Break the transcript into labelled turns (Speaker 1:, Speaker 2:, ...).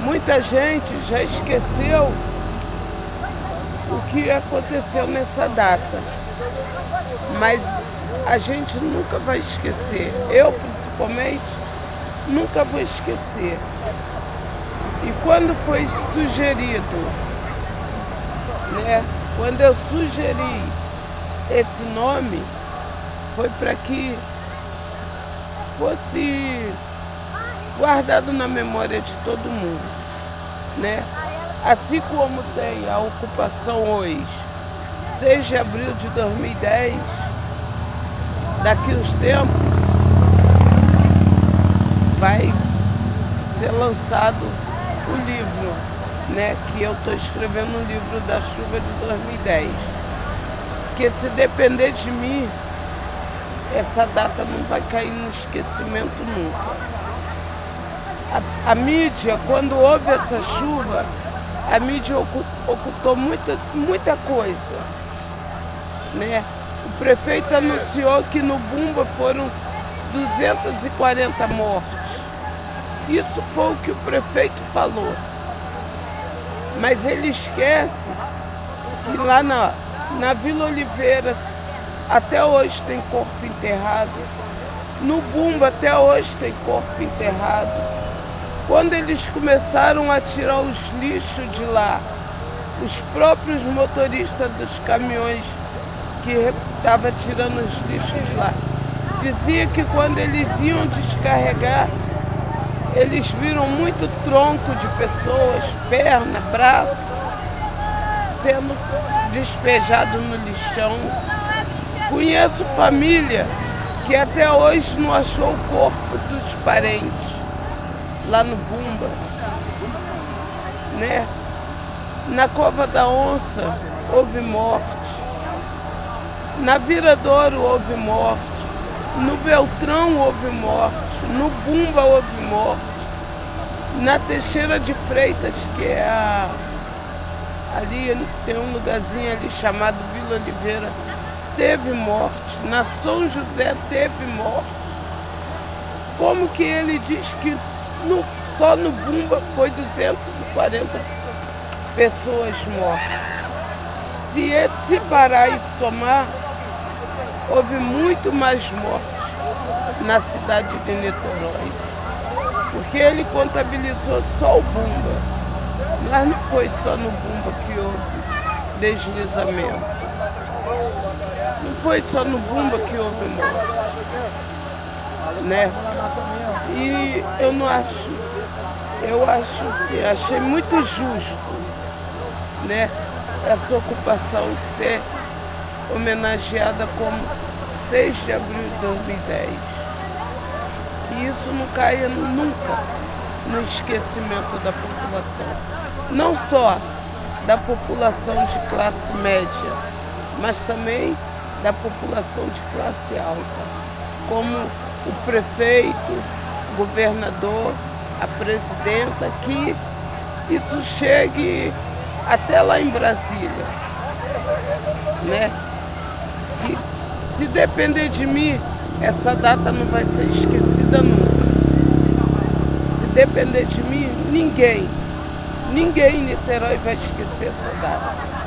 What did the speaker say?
Speaker 1: Muita gente já esqueceu o que aconteceu nessa data. Mas a gente nunca vai esquecer. Eu, principalmente, nunca vou esquecer. E quando foi sugerido, né? Quando eu sugeri esse nome, foi para que fosse guardado na memória de todo mundo, né? Assim como tem a ocupação hoje, 6 de abril de 2010, daqui uns tempos, vai ser lançado o livro, né? Que eu estou escrevendo um livro da chuva de 2010. Que se depender de mim, essa data não vai cair no esquecimento nunca. A, a mídia, quando houve essa chuva, a mídia ocultou muita, muita coisa. Né? O prefeito anunciou que no Bumba foram 240 mortes. Isso foi o que o prefeito falou. Mas ele esquece que lá na, na Vila Oliveira até hoje tem corpo enterrado. No Bumba até hoje tem corpo enterrado. Quando eles começaram a tirar os lixos de lá, os próprios motoristas dos caminhões que estavam tirando os lixos de lá, dizia que quando eles iam descarregar, eles viram muito tronco de pessoas, perna, braço, sendo despejado no lixão. Conheço família que até hoje não achou o corpo dos parentes lá no Bumba. Né? Na Cova da Onça houve morte. Na Viradouro houve morte. No Beltrão houve morte. No Bumba houve morte. Na Teixeira de Freitas, que é a... Ali tem um lugarzinho ali chamado Vila Oliveira, teve morte. Na São José teve morte. Como que ele diz que no, só no Bumba foi 240 pessoas mortas? Se esse parar e somar, houve muito mais mortes na cidade de Niterói. Porque ele contabilizou só o Bumba. Mas não foi só no Bumba que houve deslizamento. Não foi só no Bumba que houve morte. Né? E eu não acho, eu acho assim, achei muito justo, né? Essa ocupação ser homenageada como 6 de abril de 2010. E isso não caia nunca no esquecimento da população. Não só da população de classe média, mas também da população de classe alta, como o prefeito, o governador, a presidenta, que isso chegue até lá em Brasília. Né? Que se depender de mim, essa data não vai ser esquecida nunca. Se depender de mim, ninguém, ninguém em Niterói vai esquecer essa data.